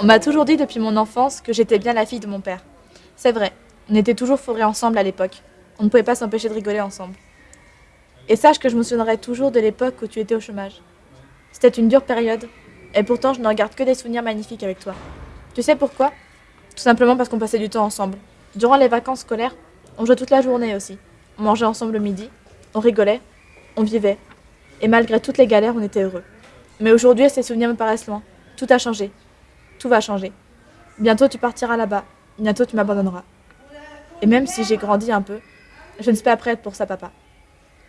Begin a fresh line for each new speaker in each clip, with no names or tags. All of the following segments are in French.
On m'a toujours dit depuis mon enfance que j'étais bien la fille de mon père. C'est vrai, on était toujours fourrés ensemble à l'époque. On ne pouvait pas s'empêcher de rigoler ensemble. Et sache que je me souviendrai toujours de l'époque où tu étais au chômage. C'était une dure période, et pourtant je ne regarde que des souvenirs magnifiques avec toi. Tu sais pourquoi? Tout simplement parce qu'on passait du temps ensemble. Durant les vacances scolaires, on jouait toute la journée aussi. On mangeait ensemble le midi, on rigolait, on vivait. Et malgré toutes les galères, on était heureux. Mais aujourd'hui, ces souvenirs me paraissent loin. Tout a changé. Tout va changer. Bientôt, tu partiras là-bas. Bientôt, tu m'abandonneras. Et même si j'ai grandi un peu, je ne suis pas prête pour ça, papa.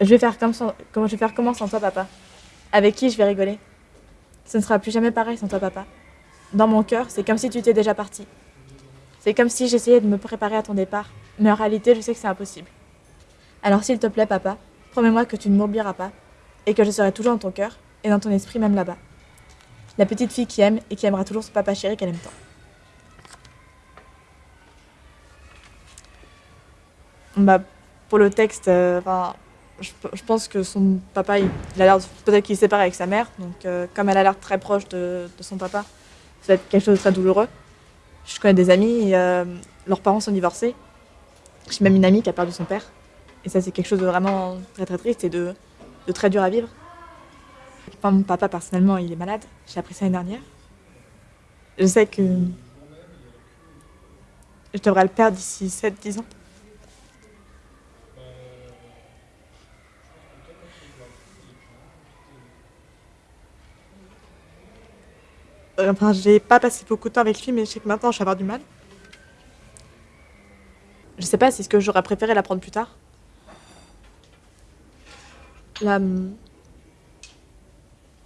Je vais faire comme sans, je vais faire comment sans toi, papa Avec qui je vais rigoler? Ce ne sera plus jamais pareil sans toi, papa. Dans mon cœur, c'est comme si tu étais déjà parti. C'est comme si j'essayais de me préparer à ton départ, mais en réalité, je sais que c'est impossible. Alors s'il te plaît, papa, promets-moi que tu ne m'oublieras pas, et que je serai toujours dans ton cœur, et dans ton esprit même là-bas. La petite fille qui aime et qui aimera toujours son papa chéri qu'elle aime tant. Bah, pour le texte, euh, je, pense que son papa, il, a peut-être qu'il est séparé avec sa mère, donc euh, comme elle a l'air très proche de, son papa, ça va être quelque chose de très douloureux. Je connais des amis, euh, leurs parents sont divorcés. J'ai même une amie qui a perdu son père. Et ça, c'est quelque chose de vraiment très très triste et de très dur à vivre. Mon papa, personnellement, il est malade. J'ai appris ça l'année dernière. Je sais que je devrais le perdre d'ici 7-10 ans. Enfin, j'ai pas passé beaucoup de temps avec lui, mais je sais que maintenant, je vais avoir du mal. Je sais pas si ce que j'aurais préféré l'apprendre plus tard. Là,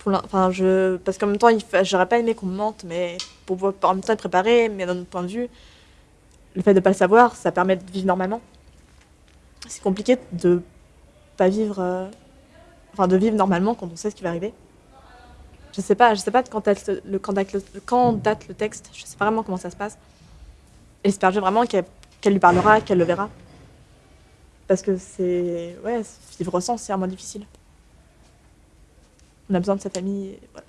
parce qu'en même temps, j'aurais pas aimé qu'on me mente, mais pour en même temps être préparé, mais d'un autre point de vue, le fait de pas le savoir, ça permet de vivre normalement. C'est compliqué de pas vivre, euh, enfin de vivre normalement quand on sait ce qui va arriver. Je sais pas, je sais pas quand date le, quand quand date le texte, je sais pas vraiment comment ça se passe. J'espère vraiment qu'elle lui parlera, qu'elle le verra. Parce que c'est, ouais, vivre sans, c'est vraiment difficile. On a besoin de sa famille, voilà.